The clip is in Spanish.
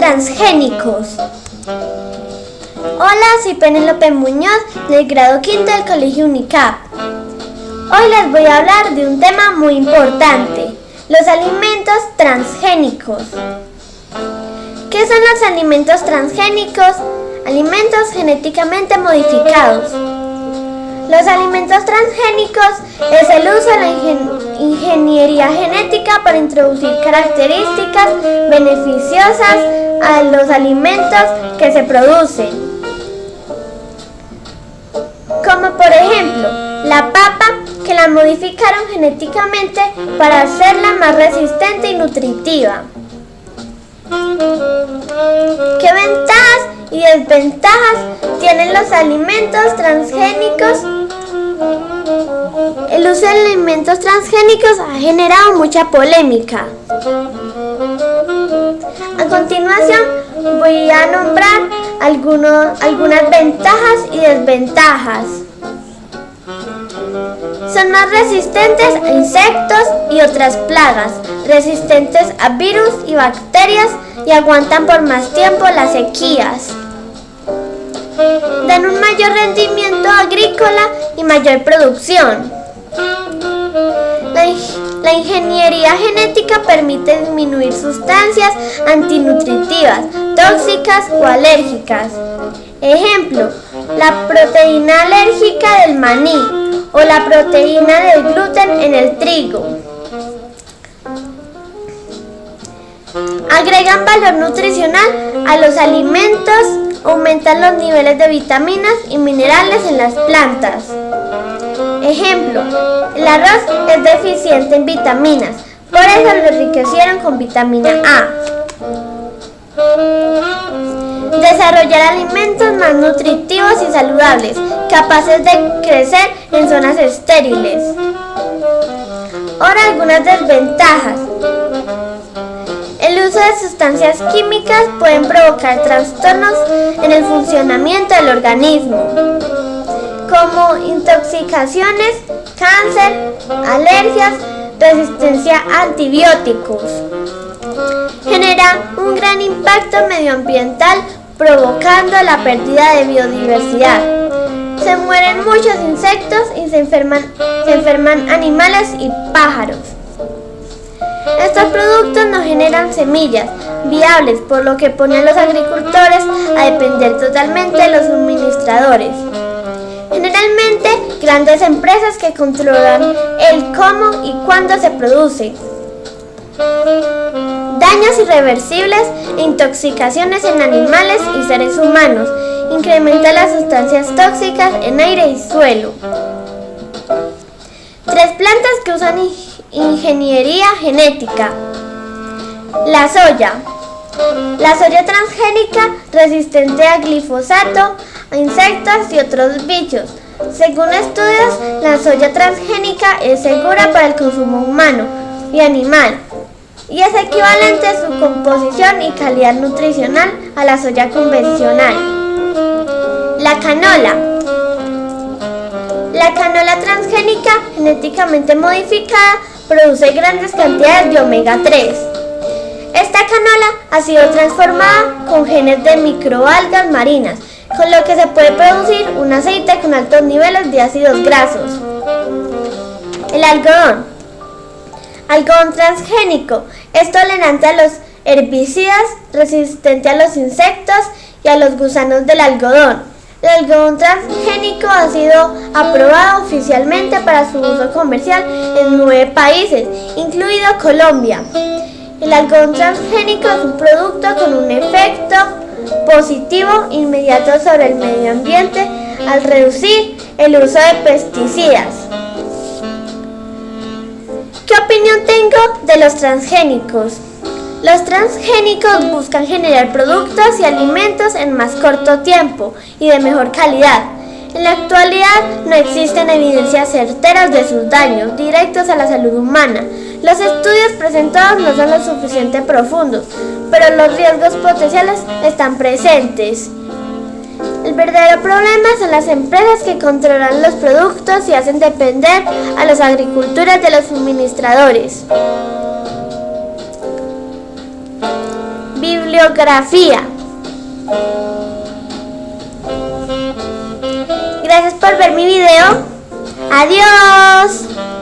transgénicos. Hola, soy Penélope Muñoz del grado quinto del Colegio UNICAP. Hoy les voy a hablar de un tema muy importante, los alimentos transgénicos. ¿Qué son los alimentos transgénicos? Alimentos genéticamente modificados. Los alimentos transgénicos es el uso de la ingeniería genética para introducir características beneficiosas a los alimentos que se producen. Como por ejemplo, la papa que la modificaron genéticamente para hacerla más resistente y nutritiva. ¿Qué ventajas y desventajas tienen los alimentos transgénicos? El uso de alimentos transgénicos ha generado mucha polémica. A continuación voy a nombrar algunas ventajas y desventajas. Son más resistentes a insectos y otras plagas, resistentes a virus y bacterias y aguantan por más tiempo las sequías. Dan un mayor rendimiento agrícola y mayor producción. La, ingeniería genética permite disminuir sustancias antinutritivas, tóxicas o alérgicas. Ejemplo, la proteína alérgica del maní o la proteína del gluten en el trigo. Agregan valor nutricional a los alimentos, aumentan los niveles de vitaminas y minerales en las plantas. Ejemplo, el arroz es deficiente en vitaminas, por eso lo enriquecieron con vitamina A. Desarrollar alimentos más nutritivos y saludables, capaces de crecer en zonas estériles. Ahora algunas desventajas. Uso de sustancias químicas pueden provocar trastornos en el funcionamiento del organismo, como intoxicaciones, cáncer, alergias, resistencia a antibióticos. Genera un gran impacto medioambiental provocando la pérdida de biodiversidad. Se mueren muchos insectos y se enferman, se enferman animales y pájaros. Estos productos no generan semillas viables, por lo que pone a los agricultores a depender totalmente de los suministradores. Generalmente, grandes empresas que controlan el cómo y cuándo se produce. Daños irreversibles e intoxicaciones en animales y seres humanos. Incrementa las sustancias tóxicas en aire y suelo. Tres plantas que usan ingeniería genética. La soya. La soya transgénica resistente a glifosato, a insectos y otros bichos. Según estudios, la soya transgénica es segura para el consumo humano y animal y es equivalente a su composición y calidad nutricional a la soya convencional. La canola la canola transgénica genéticamente modificada produce grandes cantidades de omega 3. Esta canola ha sido transformada con genes de microalgas marinas, con lo que se puede producir un aceite con altos niveles de ácidos grasos. El algodón. Algodón transgénico es tolerante a los herbicidas, resistente a los insectos y a los gusanos del algodón. El algodón transgénico ha sido aprobado oficialmente para su uso comercial en nueve países, incluido Colombia. El algodón transgénico es un producto con un efecto positivo inmediato sobre el medio ambiente al reducir el uso de pesticidas. ¿Qué opinión tengo de los transgénicos? Los transgénicos buscan generar productos y alimentos en más corto tiempo y de mejor calidad. En la actualidad no existen evidencias certeras de sus daños directos a la salud humana. Los estudios presentados no son lo suficientemente profundos, pero los riesgos potenciales están presentes. El verdadero problema son las empresas que controlan los productos y hacen depender a las agriculturas de los suministradores. Bibliografía. Gracias por ver mi video. Adiós.